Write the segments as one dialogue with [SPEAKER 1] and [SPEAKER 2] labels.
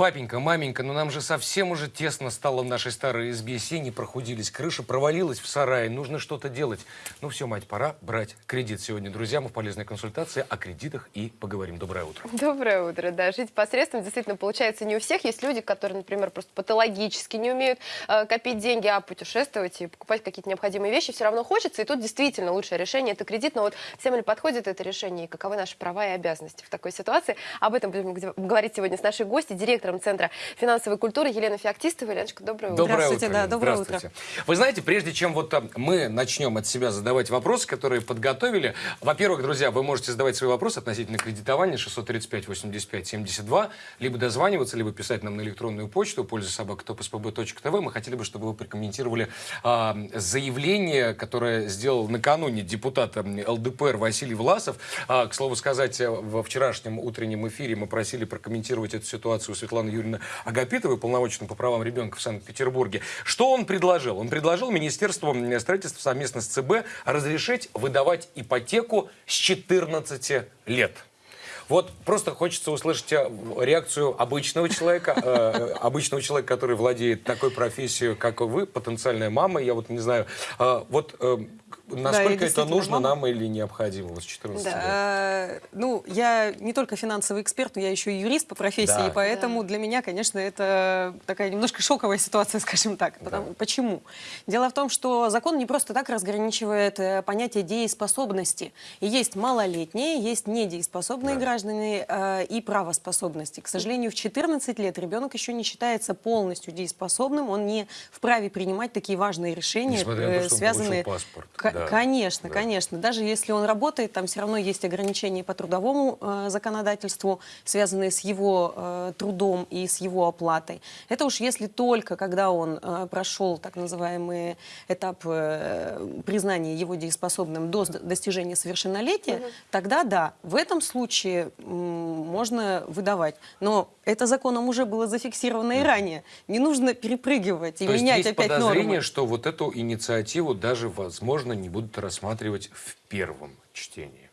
[SPEAKER 1] Папенька, маменька, ну нам же совсем уже тесно стало в нашей старой избе. Сени прохудились, крыша провалилась в сарае. Нужно что-то делать. Ну все, мать, пора брать кредит сегодня. Друзья, мы в полезной консультации о кредитах и поговорим. Доброе утро.
[SPEAKER 2] Доброе утро, да. Жить посредством действительно получается не у всех. Есть люди, которые, например, просто патологически не умеют э, копить деньги, а путешествовать и покупать какие-то необходимые вещи все равно хочется. И тут действительно лучшее решение – это кредит. Но вот всем ли подходит это решение и каковы наши права и обязанности в такой ситуации? Об этом будем говорить сегодня с нашей гостью, директором директором Центра финансовой культуры Елена Феоктистова. Еленочка, доброе утро.
[SPEAKER 1] Доброе
[SPEAKER 3] Здравствуйте,
[SPEAKER 1] утро.
[SPEAKER 3] да, доброе
[SPEAKER 1] Здравствуйте.
[SPEAKER 3] утро.
[SPEAKER 1] Вы знаете, прежде чем вот а, мы начнем от себя задавать вопросы, которые подготовили, во-первых, друзья, вы можете задавать свои вопросы относительно кредитования 635 85 72, либо дозваниваться, либо писать нам на электронную почту, пользуясь собакатопспб.тв. Мы хотели бы, чтобы вы прокомментировали а, заявление, которое сделал накануне депутат ЛДПР Василий Власов. А, к слову сказать, во вчерашнем утреннем эфире мы просили прокомментировать эту ситуацию Светланы Юрьевны Агапитовой, полномоченной по правам ребенка в Санкт-Петербурге. Что он предложил? Он предложил Министерству строительства совместно с ЦБ разрешить выдавать ипотеку с 14 лет. Вот просто хочется услышать э, реакцию обычного человека, э, э, обычного человека, который владеет такой профессией, как вы, потенциальная мама. Я вот не знаю, э, вот э, насколько это
[SPEAKER 3] действительно
[SPEAKER 1] нужно
[SPEAKER 3] мама.
[SPEAKER 1] нам или необходимо вот с 14 лет?
[SPEAKER 3] Э, Ну, я не только финансовый эксперт, но я еще и юрист по профессии,
[SPEAKER 1] Да.
[SPEAKER 3] и поэтому для меня, конечно, это такая немножко шоковая ситуация, скажем так. Потому-
[SPEAKER 1] Да.
[SPEAKER 3] Почему? Дело в том, что закон не просто так разграничивает э, понятие дееспособности. И есть малолетние, есть недееспособные
[SPEAKER 1] Да.
[SPEAKER 3] граждане э, и правоспособности. К сожалению, в 14 лет ребенок еще не считается полностью дееспособным, он не вправе принимать такие важные решения,
[SPEAKER 1] Несмотря на то,
[SPEAKER 3] э,
[SPEAKER 1] что он
[SPEAKER 3] связанные...
[SPEAKER 1] получил паспорт.
[SPEAKER 3] К-
[SPEAKER 1] Да.
[SPEAKER 3] Конечно,
[SPEAKER 1] Да.
[SPEAKER 3] конечно. Даже если он работает, там все равно есть ограничения по трудовому э, законодательству, связанные с его э, трудом и с его оплатой. Это уж если только, когда он э, прошел так называемый этап э, признания его дееспособным до достижения совершеннолетия, тогда да, в этом случае можно выдавать. Но это законом уже было зафиксировано и ранее. Не нужно перепрыгивать и
[SPEAKER 1] То есть
[SPEAKER 3] менять
[SPEAKER 1] есть
[SPEAKER 3] опять
[SPEAKER 1] подозрение,
[SPEAKER 3] нормы.
[SPEAKER 1] что вот эту инициативу даже, возможно, не будут рассматривать в первом чтении.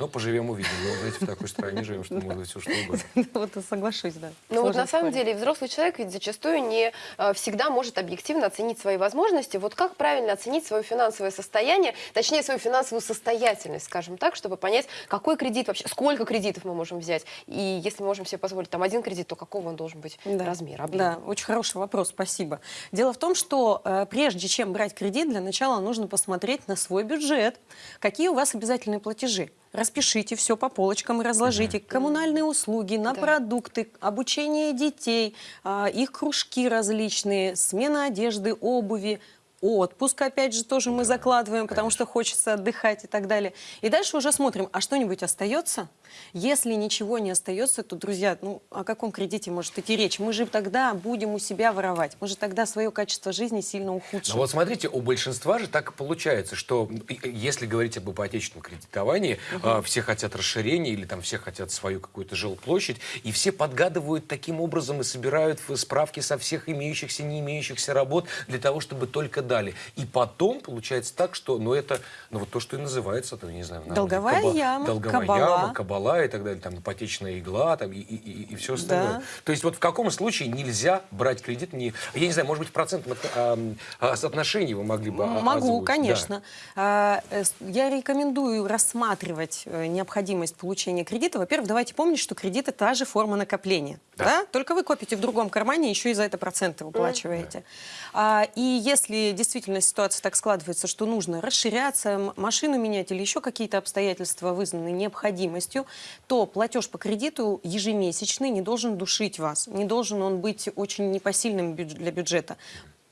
[SPEAKER 1] Но поживем увидим. Мы, знаете, в такой стране живем, что может быть все что угодно.
[SPEAKER 3] Вот и соглашусь, да.
[SPEAKER 2] Ну вот на самом деле взрослый человек ведь зачастую не э, всегда может объективно оценить свои возможности. Вот как правильно оценить свое финансовое состояние, точнее свою финансовую состоятельность, скажем так, чтобы понять, какой кредит вообще, сколько кредитов мы можем взять. И если мы можем себе позволить там один кредит, то какого он должен быть
[SPEAKER 3] Да.
[SPEAKER 2] размер, объем.
[SPEAKER 3] Да, очень хороший вопрос, спасибо. Дело в том, что э, прежде чем брать кредит, для начала нужно посмотреть на свой бюджет. Какие у вас обязательные платежи? Распишите все по полочкам и разложите. Коммунальные услуги, на
[SPEAKER 2] Да.
[SPEAKER 3] продукты, обучение детей, а, их кружки различные, смена одежды, обуви, отпуск, опять же, тоже мы закладываем, потому что хочется отдыхать и так далее. И дальше уже смотрим, а что-нибудь остается? Если ничего не остается, то, друзья, ну о каком кредите может идти речь? Мы же тогда будем у себя воровать. Мы же тогда свое качество жизни сильно ухудшим.
[SPEAKER 1] Но вот смотрите, у большинства же так и получается, что если говорить об ипотечном кредитовании, а, все хотят расширения или там все хотят свою какую-то жилплощадь, и все подгадывают таким образом и собирают справки со всех имеющихся, не имеющихся работ для того, чтобы только дали. И потом получается так, что, ну это, ну вот то, что и называется, там, не знаю, на
[SPEAKER 3] Долговая
[SPEAKER 1] народе,
[SPEAKER 3] яма,
[SPEAKER 1] долговая
[SPEAKER 3] кабала.
[SPEAKER 1] яма, кабала и так далее, там ипотечная игла, там и, и, все остальное.
[SPEAKER 3] Да.
[SPEAKER 1] То есть вот в каком случае нельзя брать кредит? Не, я не знаю, может быть, в процентном от- а, а, соотношении вы могли бы
[SPEAKER 3] Могу,
[SPEAKER 1] озвучить?
[SPEAKER 3] конечно. А, э, с- Я рекомендую рассматривать э, необходимость получения кредита. Во-первых, давайте помнить, что кредит – это та же форма накопления.
[SPEAKER 1] Да.
[SPEAKER 3] Да. Только вы копите в другом кармане, еще и за это проценты выплачиваете. А, И если действительно ситуация так складывается, что нужно расширяться, машину менять или еще какие-то обстоятельства вызваны необходимостью, то платеж по кредиту ежемесячный не должен душить вас. Не должен он быть очень непосильным для бюджета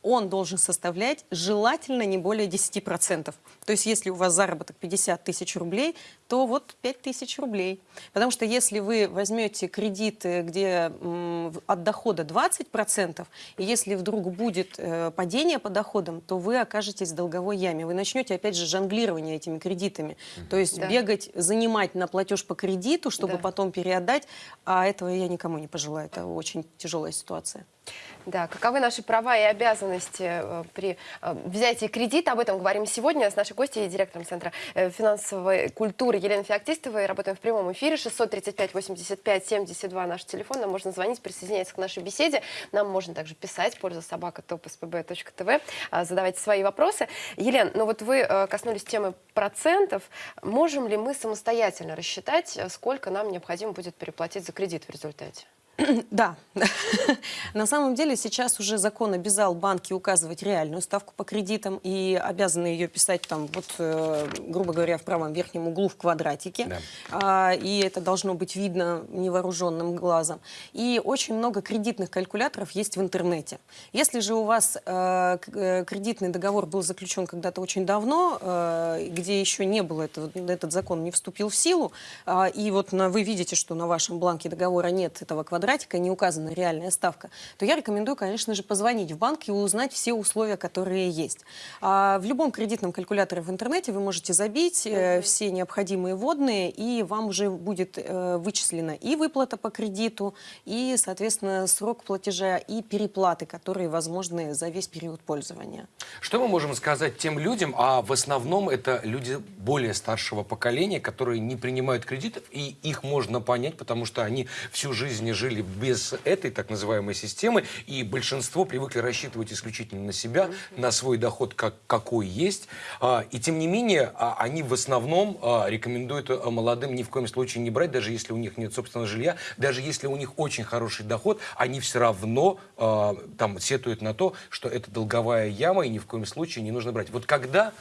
[SPEAKER 3] он должен составлять желательно не более 10%. То есть если у вас заработок 50 тысяч рублей, то вот 5 тысяч рублей. Потому что если вы возьмете кредиты, где от дохода 20%, и если вдруг будет э, падение по доходам, то вы окажетесь в долговой яме. Вы начнете опять же жонглирование этими кредитами. То есть
[SPEAKER 2] Да.
[SPEAKER 3] бегать, занимать на платеж по кредиту, чтобы
[SPEAKER 2] Да.
[SPEAKER 3] потом переотдать, а этого я никому не пожелаю. Это очень тяжелая ситуация.
[SPEAKER 2] Да, каковы наши права и обязанности э, при э, взятии кредита? Об этом говорим сегодня с нашей гостьей, директором Центра финансовой культуры Елена Феоктистова, и работаем в прямом эфире. 635-85-72 наш телефон. Нам можно звонить, присоединяться к нашей беседе. Нам можно также писать, польза собака topspb.tv, а, задавайте свои вопросы. Елена, ну вот вы э, коснулись темы процентов. Можем ли мы самостоятельно рассчитать, э, сколько нам необходимо будет переплатить за кредит в результате?
[SPEAKER 3] Да. На самом деле сейчас уже закон обязал банки указывать реальную ставку по кредитам и обязаны ее писать там, вот, э, грубо говоря, в правом верхнем углу в квадратике.
[SPEAKER 1] Да.
[SPEAKER 3] А, и это должно быть видно невооруженным глазом. И очень много кредитных калькуляторов есть в интернете. Если же у вас э, э, кредитный договор был заключен когда-то очень давно, э, где еще не было этого, этот закон не вступил в силу, а, и вот на- вы видите, что на вашем бланке договора нет этого квадратика, не указана реальная ставка, то я рекомендую, конечно же, позвонить в банк и узнать все условия, которые есть. А, в любом кредитном калькуляторе в интернете вы можете забить э, все необходимые вводные, и вам уже будет э, вычислена и выплата по кредиту, и, соответственно, срок платежа, и переплаты, которые возможны за весь период пользования.
[SPEAKER 1] Что мы можем сказать тем людям, а в основном это люди более старшего поколения, которые не принимают кредитов, и их можно понять, потому что они всю жизнь жили без этой так называемой системы, и большинство привыкли рассчитывать исключительно на себя, на свой доход, как, какой есть. А, И тем не менее, а, они в основном а, рекомендуют молодым ни в коем случае не брать, даже если у них нет собственного жилья, даже если у них очень хороший доход, они все равно там сетуют на то, что это долговая яма, и ни в коем случае не нужно брать. Вот когда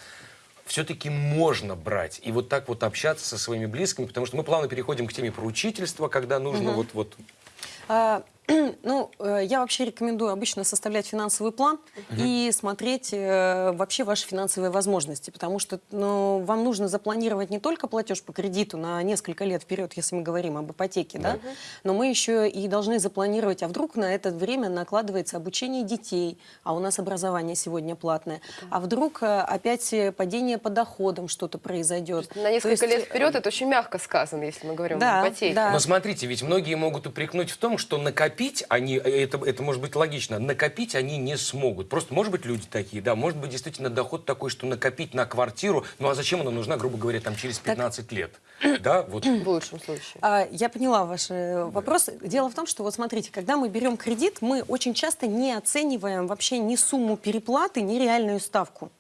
[SPEAKER 1] все-таки можно брать и вот так вот общаться со своими близкими, потому что мы плавно переходим к теме поручительства, когда нужно вот вот
[SPEAKER 3] А, Ну, э, я вообще рекомендую обычно составлять финансовый план и смотреть э, вообще ваши финансовые возможности, потому что ну, вам нужно запланировать не только платеж по кредиту на несколько лет вперед, если мы говорим об ипотеке, да, но мы еще и должны запланировать, а вдруг на это время накладывается обучение детей, а у нас образование сегодня платное, а вдруг э, опять э, падение по доходам что-то произойдет.
[SPEAKER 2] На несколько
[SPEAKER 3] есть,
[SPEAKER 2] лет вперед это очень мягко сказано, если мы говорим
[SPEAKER 3] Да,
[SPEAKER 2] об ипотеке.
[SPEAKER 3] да.
[SPEAKER 1] Но смотрите, ведь многие могут упрекнуть в том, что накопить они, э, это, это может быть логично, накопить они не смогут. Просто, может быть, люди такие, да, может быть, действительно доход такой, что накопить на квартиру, ну а зачем она нужна, грубо говоря, там через 15 лет? Да, вот.
[SPEAKER 2] В лучшем случае.
[SPEAKER 3] А, Я поняла ваш э, вопрос. Дело в том, что вот смотрите, когда мы берем кредит, мы очень часто не оцениваем вообще ни сумму переплаты, ни реальную ставку.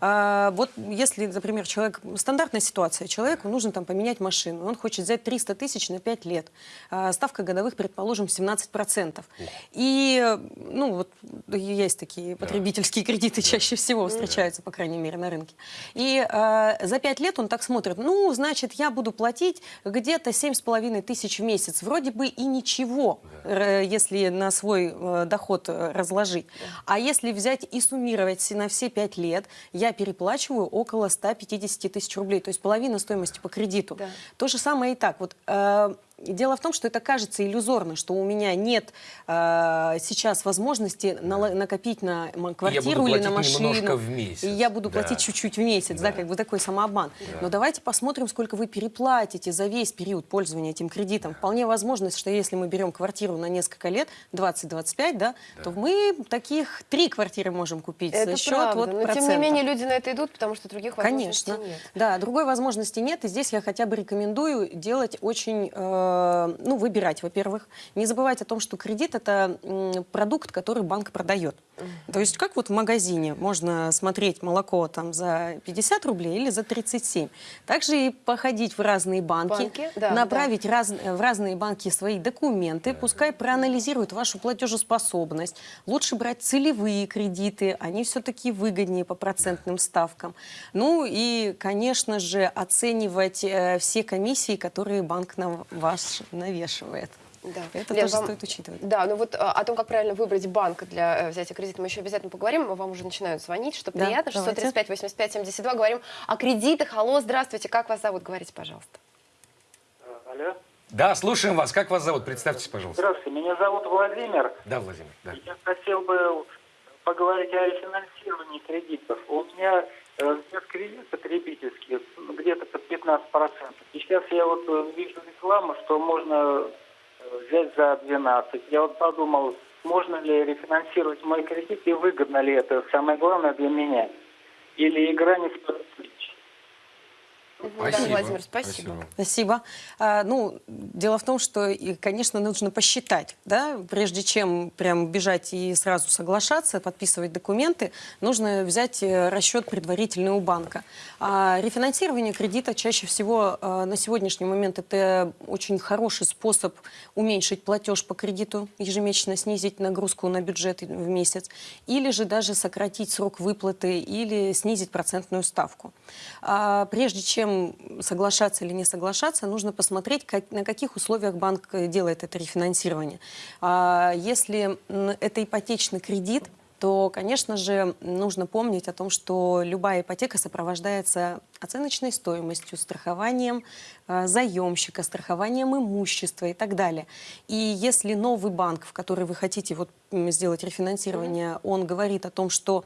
[SPEAKER 3] А, вот если, например, человек, стандартная ситуация, человеку нужно там поменять машину, он хочет взять 300 тысяч на 5 лет, А, ставка годовых, предположим, 17%. И, ну, вот есть такие потребительские кредиты, чаще всего встречаются, по крайней мере, на рынке. И э, за 5 лет он так смотрит, ну, значит, я буду платить где-то 7,5 тысяч в месяц. Вроде бы и ничего, если на свой э, доход э, разложить. А если взять и суммировать на все 5 лет, я переплачиваю около 150 тысяч рублей, то есть половина стоимости по кредиту.
[SPEAKER 2] Да.
[SPEAKER 3] То же самое и так. Вот, э, Дело в том, что это кажется иллюзорно, что у меня нет э, сейчас возможности нала- накопить на квартиру или на
[SPEAKER 1] платить
[SPEAKER 3] машину.
[SPEAKER 1] немножко в месяц.
[SPEAKER 3] И я буду
[SPEAKER 1] Да.
[SPEAKER 3] платить чуть-чуть в месяц, да.
[SPEAKER 1] Да.
[SPEAKER 3] как бы такой самообман. Но давайте посмотрим, сколько вы переплатите за весь период пользования этим кредитом. Вполне возможно, что если мы берем квартиру на несколько лет, 20-25, да, то мы таких три квартиры можем купить
[SPEAKER 2] Это
[SPEAKER 3] за счет
[SPEAKER 2] правда.
[SPEAKER 3] вот
[SPEAKER 2] Но тем не менее люди на это идут, потому что других возможностей
[SPEAKER 3] Конечно.
[SPEAKER 2] нет.
[SPEAKER 3] Да, другой возможности нет. И здесь я хотя бы рекомендую делать очень, э, ну, выбирать, во-первых. Не забывать о том, что кредит это продукт, который банк продает. То есть как вот в магазине можно смотреть молоко там за 50 рублей или за 37. Также и походить в разные банки,
[SPEAKER 2] Банки, да,
[SPEAKER 3] направить раз- в разные банки свои документы, пускай проанализируют вашу платежеспособность. Лучше брать целевые кредиты, они все-таки выгоднее по процентным ставкам. Ну и, конечно же, оценивать э, все комиссии, которые банк на вас навешивает.
[SPEAKER 2] Да.
[SPEAKER 3] Это
[SPEAKER 2] Лен,
[SPEAKER 3] тоже
[SPEAKER 2] вам-
[SPEAKER 3] стоит учитывать.
[SPEAKER 2] Да, ну вот а, о том, как правильно выбрать банк для э, взятия кредита, мы еще обязательно поговорим. Вам уже начинают звонить, что
[SPEAKER 3] Да,
[SPEAKER 2] приятно.
[SPEAKER 3] давайте.
[SPEAKER 2] 635 85 72. Говорим о кредитах. Алло, здравствуйте. Как вас зовут? Говорите, пожалуйста.
[SPEAKER 4] Алло.
[SPEAKER 1] Да, слушаем вас. Как вас зовут? Представьтесь, пожалуйста.
[SPEAKER 4] Здравствуйте, меня зовут Владимир.
[SPEAKER 1] Да, Владимир. Да.
[SPEAKER 4] Я хотел бы поговорить о рефинансировании кредитов. У меня э, взят кредит потребительский ну, где-то под 15%. И сейчас я вот э, вижу рекламу, что можно э, взять за 12. Я вот подумал, можно ли рефинансировать мой кредит и выгодно ли это, самое главное для меня. Или игра не стоит
[SPEAKER 2] Да, Владимир, спасибо.
[SPEAKER 3] Спасибо. А, ну, дело в том, что, конечно, нужно посчитать, да, прежде чем прям бежать и сразу соглашаться, подписывать документы, нужно взять э, расчет предварительный у банка. А рефинансирование кредита чаще всего э, на сегодняшний момент это очень хороший способ уменьшить платеж по кредиту, ежемесячно снизить нагрузку на бюджет в месяц, или же даже сократить срок выплаты или снизить процентную ставку. А прежде чем соглашаться или не соглашаться, нужно посмотреть, как, на каких условиях банк э, делает это рефинансирование. А если это ипотечный кредит, то, конечно же, нужно помнить о том, что любая ипотека сопровождается оценочной стоимостью, страхованием заемщика, страхованием имущества и так далее. И если новый банк, в который вы хотите вот, сделать рефинансирование, он говорит о том, что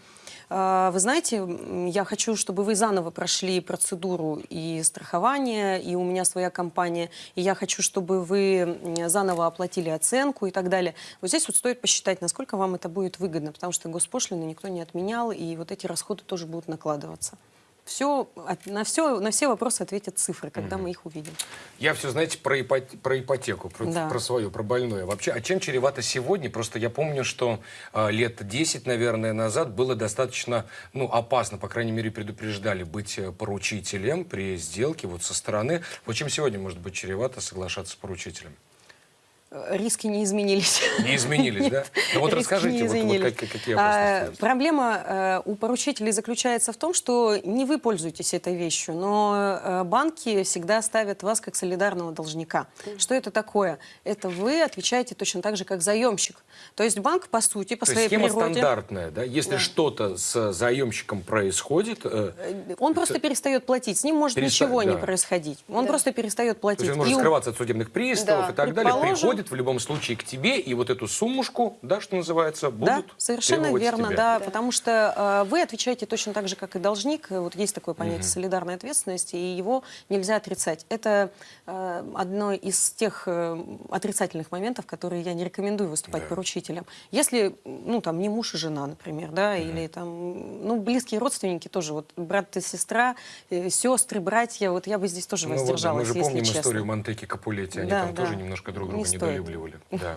[SPEAKER 3] э, вы знаете, я хочу, чтобы вы заново прошли процедуру и страхования, и у меня своя компания, и я хочу, чтобы вы заново оплатили оценку и так далее. Вот здесь вот стоит посчитать, насколько вам это будет выгодно, потому что госпошлины никто не отменял, и вот эти расходы тоже будут накладываться. Все, на, все, на все вопросы ответят цифры, когда мы их увидим.
[SPEAKER 1] Я все, знаете, про, ипот- про ипотеку, про,
[SPEAKER 3] Да.
[SPEAKER 1] про свою, про больное. Вообще, а чем чревато сегодня? Просто я помню, что э, лет 10, наверное, назад было достаточно, ну, опасно, по крайней мере, предупреждали быть э, поручителем при сделке вот со стороны. Вот чем сегодня может быть чревато соглашаться с поручителем?
[SPEAKER 3] Э, Риски не изменились.
[SPEAKER 1] Не изменились, да? Ну вот
[SPEAKER 3] Риски
[SPEAKER 1] расскажите,
[SPEAKER 3] не
[SPEAKER 1] вот, вот как- какие
[SPEAKER 3] А,
[SPEAKER 1] опасности есть?
[SPEAKER 3] Проблема э, у поручителей заключается в том, что не вы пользуетесь этой вещью, но э, банки всегда ставят вас как солидарного должника. Что это такое? Это вы отвечаете точно так же, как заемщик. То есть банк, по сути, по
[SPEAKER 1] То
[SPEAKER 3] своей
[SPEAKER 1] схема
[SPEAKER 3] природе...
[SPEAKER 1] стандартная, да? Если что-то с заемщиком происходит, э,
[SPEAKER 3] Он просто перестает платить, с ним может
[SPEAKER 1] Переста-
[SPEAKER 3] ничего не
[SPEAKER 1] да.
[SPEAKER 3] происходить. Он
[SPEAKER 2] Да.
[SPEAKER 3] просто перестает
[SPEAKER 1] То
[SPEAKER 3] платить.
[SPEAKER 1] есть он может
[SPEAKER 3] И
[SPEAKER 1] скрываться от судебных приставов
[SPEAKER 2] Да,
[SPEAKER 1] и так далее.
[SPEAKER 3] предположим.
[SPEAKER 1] Приходит в любом случае к тебе, и вот эту суммушку, да, что называется,
[SPEAKER 3] Да,
[SPEAKER 1] будут
[SPEAKER 3] совершенно
[SPEAKER 1] требовать с
[SPEAKER 3] верно,
[SPEAKER 1] тебя.
[SPEAKER 3] да,
[SPEAKER 2] Да.
[SPEAKER 3] потому что э, вы отвечаете точно так же, как и должник. Вот есть такое понятие солидарной ответственности, и его нельзя отрицать. Это э, одно из тех э, отрицательных моментов, которые я не рекомендую выступать
[SPEAKER 1] Да.
[SPEAKER 3] поручителем. Если, ну, там, не муж и жена, например, да, или там, ну, близкие родственники тоже, вот брат и сестра, э, сестры, братья, вот я бы здесь тоже
[SPEAKER 1] Ну вот, да,
[SPEAKER 3] воздержалась,
[SPEAKER 1] мы же помним
[SPEAKER 3] честно.
[SPEAKER 1] историю Монтеки Капулетти, они
[SPEAKER 3] Да,
[SPEAKER 1] там
[SPEAKER 3] да.
[SPEAKER 1] тоже немножко друг
[SPEAKER 3] Не
[SPEAKER 1] друга
[SPEAKER 3] стоит.
[SPEAKER 1] Недолюбливали. Да.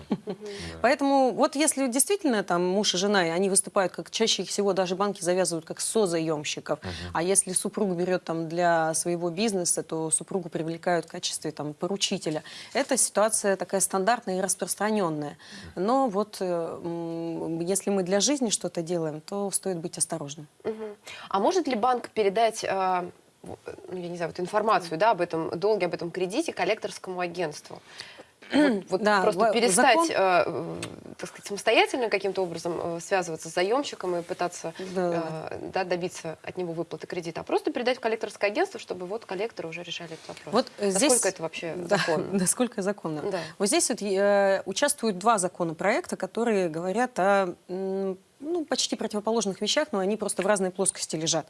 [SPEAKER 3] Поэтому вот если действительно там муж и жена, и они выступают как чаще всего даже банки завязывают как созаемщиков, а если супруг берет там для своего бизнеса, то супругу привлекают в качестве там поручителя. Эта ситуация такая стандартная и распространенная. Но вот э, если мы для жизни что-то делаем, то стоит быть осторожным.
[SPEAKER 2] А может ли банк передать, э, в- ну, я не знаю, вот информацию да, об этом долге, об этом кредите коллекторскому агентству? Вот, вот
[SPEAKER 3] Да,
[SPEAKER 2] просто перестать,
[SPEAKER 3] закон-
[SPEAKER 2] э, так сказать, самостоятельно каким-то образом э, связываться с заемщиком и пытаться
[SPEAKER 3] Да.
[SPEAKER 2] э, да, добиться от него выплаты кредита, а просто передать в коллекторское агентство, чтобы вот коллекторы уже решали этот вопрос.
[SPEAKER 3] Вот э,
[SPEAKER 2] Насколько
[SPEAKER 3] здесь,
[SPEAKER 2] это вообще
[SPEAKER 3] Да,
[SPEAKER 2] законно?
[SPEAKER 3] Насколько законно.
[SPEAKER 2] Да.
[SPEAKER 3] Вот здесь вот, э, участвуют два законопроекта, которые говорят о ну, почти противоположных вещах, но они просто в разной плоскости лежат.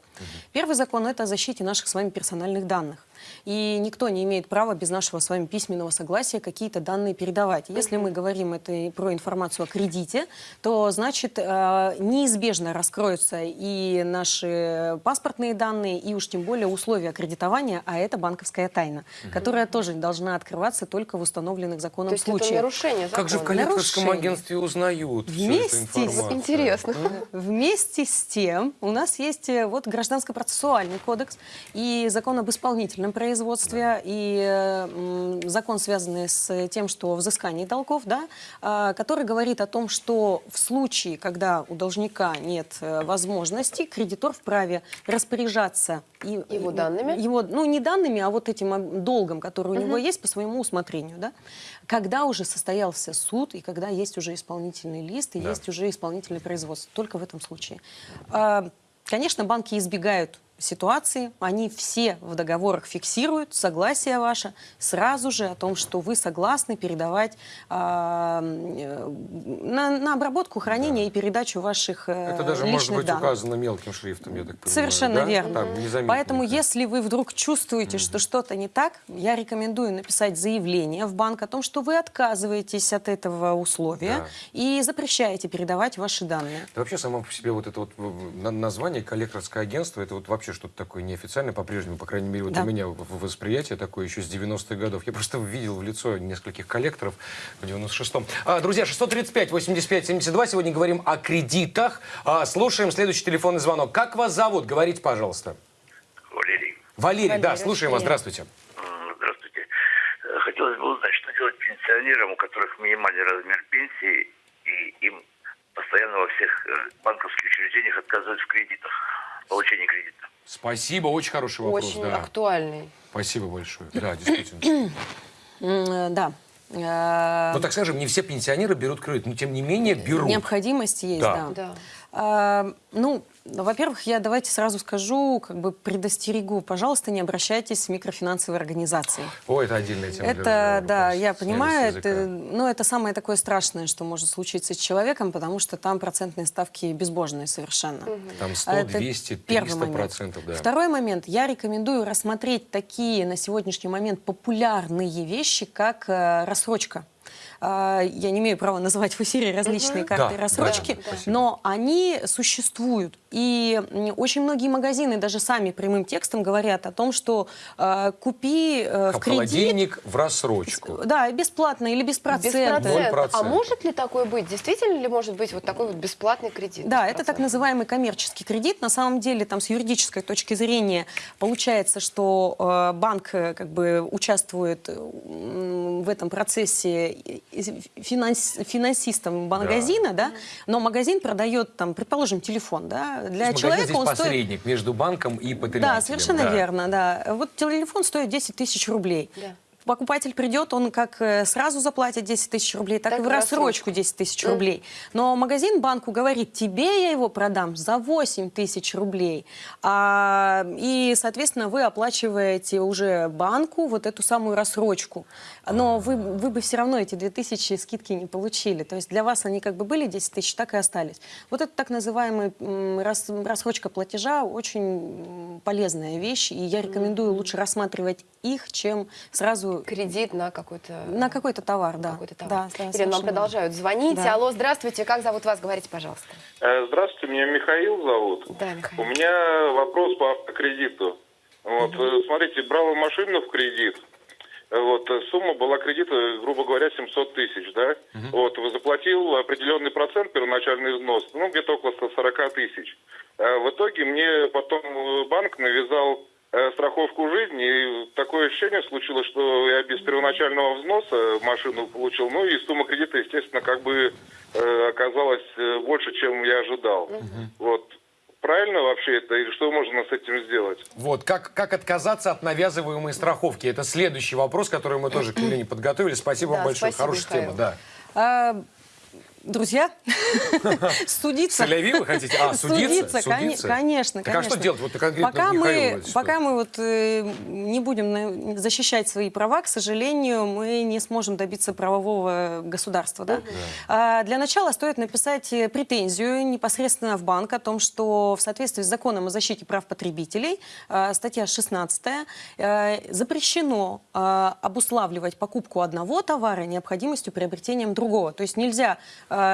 [SPEAKER 3] Первый закон – это о защите наших с вами персональных данных. И никто не имеет права без нашего с вами письменного согласия какие-то данные передавать. Если мы говорим это про информацию о кредите, то, значит, э, неизбежно раскроются и наши паспортные данные, и уж тем более условия кредитования, а это банковская тайна, которая тоже должна открываться только в установленных законом
[SPEAKER 2] То есть это
[SPEAKER 3] случаях.
[SPEAKER 2] нарушение закона?
[SPEAKER 1] Как же в коллекторском
[SPEAKER 3] Нарушение.
[SPEAKER 1] агентстве узнают всю
[SPEAKER 3] Вместе
[SPEAKER 1] эту
[SPEAKER 3] с-
[SPEAKER 1] информацию?
[SPEAKER 2] Интересно.
[SPEAKER 3] Вместе с тем у нас есть э, вот гражданско-процессуальный кодекс и закон об исполнительном производстве и э, закон, связанный с тем, что взыскание долгов, да, а, который говорит о том, что в случае, когда у должника нет э, возможности, кредитор вправе распоряжаться и-
[SPEAKER 2] Его данными?
[SPEAKER 3] Его, ну, не данными, а вот этим долгом, который у него есть по своему усмотрению, да, когда уже состоялся суд и когда есть уже исполнительный лист и
[SPEAKER 1] Да.
[SPEAKER 3] есть уже исполнительное производство. Только в этом случае. А, Конечно, банки избегают ситуации, они все в договорах фиксируют согласие ваше сразу же о том, что вы согласны передавать а, э, на, на обработку, хранение и передачу ваших э,
[SPEAKER 1] Это даже
[SPEAKER 3] личных
[SPEAKER 1] может быть
[SPEAKER 3] данных.
[SPEAKER 1] указано мелким шрифтом, я так понимаю.
[SPEAKER 3] Совершенно
[SPEAKER 1] да?
[SPEAKER 3] верно.
[SPEAKER 1] Там,
[SPEAKER 3] Поэтому,
[SPEAKER 1] это.
[SPEAKER 3] если вы вдруг чувствуете, что что-то не так, я рекомендую написать заявление в банк о том, что вы отказываетесь от этого условия
[SPEAKER 1] Да.
[SPEAKER 3] и запрещаете передавать ваши данные.
[SPEAKER 1] Да вообще само по себе вот это вот название коллекторское агентство, это вот вообще вообще что-то такое неофициальное, по-прежнему, по крайней мере, вот
[SPEAKER 3] Да.
[SPEAKER 1] у меня восприятие такое еще с 90-х годов. Я просто видел в лицо нескольких коллекторов в 96-м. А, друзья, 635 85 72. Сегодня говорим о кредитах. А, слушаем следующий телефонный звонок. Как вас зовут? Говорите, пожалуйста.
[SPEAKER 5] Валерий,
[SPEAKER 1] Валерий, да,
[SPEAKER 2] Валерий,
[SPEAKER 1] слушаем вас. Здравствуйте.
[SPEAKER 5] здравствуйте. Э, Хотелось бы узнать, что делать пенсионерам, у которых минимальный размер пенсии, и им постоянно во всех э, банковских учреждениях отказывают в кредитах, в получении кредита.
[SPEAKER 1] Спасибо, очень хороший вопрос.
[SPEAKER 2] Очень
[SPEAKER 1] да.
[SPEAKER 2] актуальный.
[SPEAKER 1] Спасибо большое. Да, действительно.
[SPEAKER 3] Да. Э,
[SPEAKER 1] Ну, так скажем, не все пенсионеры берут кредит, но тем не менее берут.
[SPEAKER 3] Необходимость есть,
[SPEAKER 1] Да.
[SPEAKER 3] да.
[SPEAKER 2] Да.
[SPEAKER 3] А, ну, во-первых, я давайте сразу скажу, как бы предостерегу, пожалуйста, не обращайтесь в микрофинансовые организации.
[SPEAKER 1] О, это отдельная тема. для
[SPEAKER 3] Это,
[SPEAKER 1] разговора,
[SPEAKER 3] да, я понимаю, это, ну, это самое такое страшное, что может случиться с человеком, потому что там процентные ставки безбожные совершенно.
[SPEAKER 1] Там 100,
[SPEAKER 3] Это
[SPEAKER 1] 200,
[SPEAKER 3] первый
[SPEAKER 1] 300
[SPEAKER 3] момент.
[SPEAKER 1] процентов, да.
[SPEAKER 3] Второй момент. Я рекомендую рассмотреть такие на сегодняшний момент популярные вещи, как э, рассрочка. А, Я не имею права называть в эфире различные карты
[SPEAKER 1] Да,
[SPEAKER 3] рассрочки,
[SPEAKER 1] да, да.
[SPEAKER 3] Но они существуют. И очень многие магазины даже сами прямым текстом говорят о том, что э, купи э, в кредит,
[SPEAKER 1] холодильник в рассрочку.
[SPEAKER 3] да, бесплатно или без
[SPEAKER 2] Без
[SPEAKER 3] процента.
[SPEAKER 2] процента.
[SPEAKER 1] процента.
[SPEAKER 2] А может ли такое быть? Действительно ли может быть вот такой вот бесплатный кредит?
[SPEAKER 3] Да,
[SPEAKER 2] без
[SPEAKER 3] это так называемый коммерческий кредит. На самом деле, там с юридической точки зрения получается, что э, банк э, как бы участвует э, в этом процессе финанс- финансистом магазина, да. но магазин продает там, предположим, телефон, да, для
[SPEAKER 1] есть
[SPEAKER 3] человека
[SPEAKER 1] здесь
[SPEAKER 3] он стоит
[SPEAKER 1] посредник между банком и потребителем.
[SPEAKER 3] да, совершенно
[SPEAKER 1] да.
[SPEAKER 3] верно, да. Вот телефон стоит 10 тысяч рублей.
[SPEAKER 2] Да.
[SPEAKER 3] Покупатель придет, он как э, сразу заплатит 10 тысяч рублей, так,
[SPEAKER 2] Так
[SPEAKER 3] и в рассрочку
[SPEAKER 2] рассрочку.
[SPEAKER 3] 10 тысяч рублей. Но магазин банку говорит, тебе я его продам за 8 тысяч рублей. А, и, соответственно, вы оплачиваете уже банку вот эту самую рассрочку. Но вы, вы бы все равно эти 2 тысячи скидки не получили. То есть для вас они как бы были 10 тысяч, так и остались. Вот это так рас- рассрочка платежа очень полезная вещь. И я рекомендую лучше рассматривать их, чем сразу
[SPEAKER 2] Кредит на какой-то...
[SPEAKER 3] на какой-то товар, да.
[SPEAKER 2] какой-то товар.
[SPEAKER 3] Да,
[SPEAKER 2] Ирина, нам продолжают звонить.
[SPEAKER 3] Да.
[SPEAKER 2] Алло, здравствуйте, как зовут вас? Говорите, пожалуйста.
[SPEAKER 6] Э, Здравствуйте, меня Михаил зовут.
[SPEAKER 2] Да, Михаил.
[SPEAKER 6] У меня вопрос по автокредиту. Вот, э, смотрите, брал машину в кредит. Э, Вот, сумма была кредита, грубо говоря, 700 тысяч, да? Вот, вы заплатил определенный процент, первоначальный взнос, ну, где-то около 140 тысяч. В итоге мне потом банк навязал страховку жизни, и такое ощущение случилось, что я без первоначального взноса машину получил, ну, и сумма кредита, естественно, как бы э, оказалась э, больше, чем я ожидал. Вот. Правильно вообще это? Или что можно с этим сделать?
[SPEAKER 1] Вот, как, как отказаться от навязываемой страховки? Это следующий вопрос, который мы тоже к Елене подготовили. Спасибо вам
[SPEAKER 2] Да,
[SPEAKER 1] большое.
[SPEAKER 2] спасибо,
[SPEAKER 1] Хорошая
[SPEAKER 2] Михаил.
[SPEAKER 1] тема, да.
[SPEAKER 3] Друзья, судиться.
[SPEAKER 1] Соляви вы хотите? А, судиться? Судиться?
[SPEAKER 3] конечно,
[SPEAKER 1] Так а что делать? Вот конкретно
[SPEAKER 3] пока мы, пока мы вот э, не будем защищать свои права, к сожалению, мы не сможем добиться правового государства. Да? А, для начала стоит написать э, претензию непосредственно в банк о том, что в соответствии с законом о защите прав потребителей, э, статья 16, э, запрещено обуславливать покупку одного товара необходимостью приобретением другого. То есть нельзя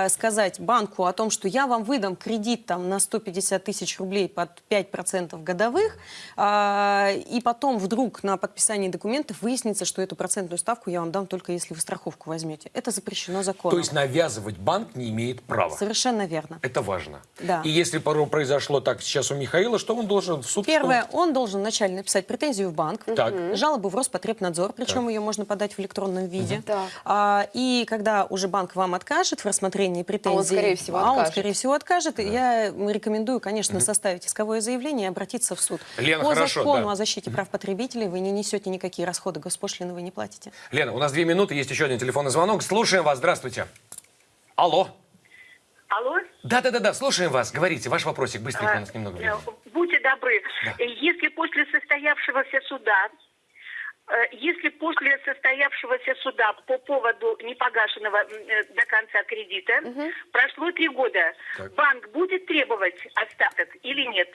[SPEAKER 3] э, сказать банку о том, что я вам выдам кредит там, на 150 тысяч рублей под 5% годовых, а, и потом вдруг на подписании документов выяснится, что эту процентную ставку я вам дам только если вы страховку возьмете. Это запрещено законом.
[SPEAKER 1] То есть навязывать банк не имеет права.
[SPEAKER 3] Совершенно верно.
[SPEAKER 1] Это важно.
[SPEAKER 3] Да.
[SPEAKER 1] И если произошло так сейчас у Михаила, что он должен в суд?
[SPEAKER 3] Первое, он должен вначале написать претензию в банк,
[SPEAKER 1] Так.
[SPEAKER 3] жалобу в Роспотребнадзор, причем ее можно подать в электронном виде.
[SPEAKER 2] Так.
[SPEAKER 3] А, и когда уже банк вам откажет в рассмотрении претензий,
[SPEAKER 2] скорее всего,
[SPEAKER 3] а он,
[SPEAKER 2] откажет.
[SPEAKER 3] скорее всего, откажет, я рекомендую, конечно, составить исковое заявление и обратиться в суд.
[SPEAKER 1] Лена,
[SPEAKER 3] По
[SPEAKER 1] хорошо,
[SPEAKER 3] закону
[SPEAKER 1] да.
[SPEAKER 3] о защите прав потребителей вы не несете никакие расходы, госпошлины вы не платите.
[SPEAKER 1] Лена, у нас две минуты, есть еще один телефонный звонок. Слушаем вас, здравствуйте. Алло.
[SPEAKER 7] Алло?
[SPEAKER 1] Да-да-да, слушаем вас. Говорите, ваш вопросик, быстренько, у нас
[SPEAKER 7] А,
[SPEAKER 1] немного
[SPEAKER 7] э,
[SPEAKER 1] времени.
[SPEAKER 7] Будьте добры, э, если после состоявшегося суда, если после состоявшегося суда по поводу непогашенного м, э, до конца кредита прошло три года,
[SPEAKER 1] Так.
[SPEAKER 7] банк будет требовать остаток или нет?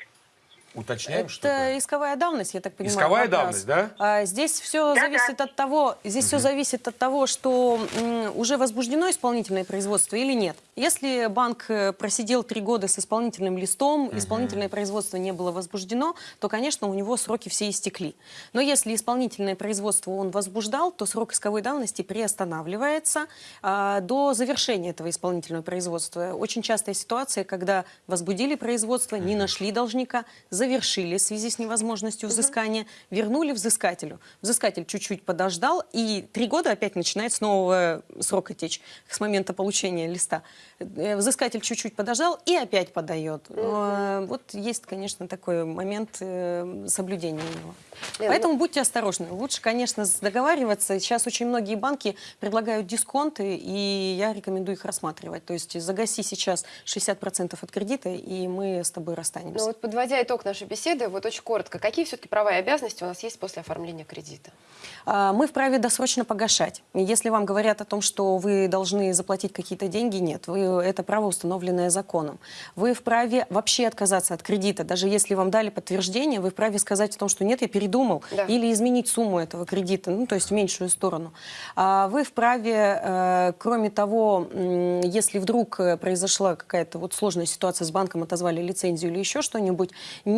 [SPEAKER 1] Уточняем, что
[SPEAKER 3] Это
[SPEAKER 1] это?
[SPEAKER 3] исковая давность, я так понимаю.
[SPEAKER 1] Исковая давность, да?
[SPEAKER 3] А, здесь все
[SPEAKER 7] Да-да.
[SPEAKER 3] зависит от того, здесь все зависит от того, что м, уже возбуждено исполнительное производство или нет. Если банк э, просидел три года с исполнительным листом, исполнительное производство не было возбуждено, то, конечно, у него сроки все истекли. Но если исполнительное производство он возбуждал, то срок исковой давности приостанавливается а, до завершения этого исполнительного производства. Очень частая ситуация, когда возбудили производство, не нашли должника, завершили в связи с невозможностью взыскания, вернули взыскателю. Взыскатель чуть-чуть подождал, и три года опять начинает с нового срока течь, с момента получения листа. Э, Взыскатель чуть-чуть подождал и опять подает. Э, Вот есть, конечно, такой момент э, соблюдения его.
[SPEAKER 2] Лен,
[SPEAKER 3] Поэтому будьте осторожны. Лучше, конечно, договариваться. Сейчас очень многие банки предлагают дисконты, и я рекомендую их рассматривать. То есть загаси сейчас 60% от кредита, и мы с тобой расстанемся.
[SPEAKER 2] Ну вот подводя итог нашей беседы, вот очень коротко, какие все-таки права и обязанности у нас есть после оформления кредита?
[SPEAKER 3] А, Мы вправе досрочно погашать. Если вам говорят о том, что вы должны заплатить какие-то деньги, нет. Вы, это право, установленное законом. Вы вправе вообще отказаться от кредита. Даже если вам дали подтверждение, вы вправе сказать о том, что нет, я передумал.
[SPEAKER 2] Да.
[SPEAKER 3] Или изменить сумму этого кредита, ну, то есть в меньшую сторону. А Вы вправе, э, кроме того, если вдруг э, произошла какая-то вот сложная ситуация с банком, отозвали лицензию или еще что-нибудь,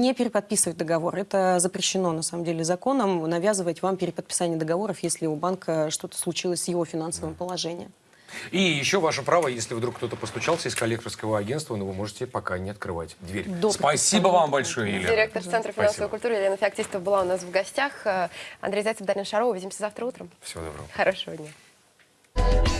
[SPEAKER 3] не переподписывать договор. Это запрещено, на самом деле, законом, навязывать вам переподписание договоров, если у банка что-то случилось с его финансовым положением.
[SPEAKER 1] И еще ваше право, если вдруг кто-то постучался из коллекторского агентства, но вы можете пока не открывать дверь.
[SPEAKER 3] До
[SPEAKER 1] Спасибо вам большое, Елена.
[SPEAKER 2] Директор Центра финансовой
[SPEAKER 1] Спасибо.
[SPEAKER 2] культуры Елена Феоктистова была у нас в гостях. Андрей Зайцев, Дарья Шарова. Увидимся завтра утром.
[SPEAKER 1] Всего доброго.
[SPEAKER 2] Хорошего дня.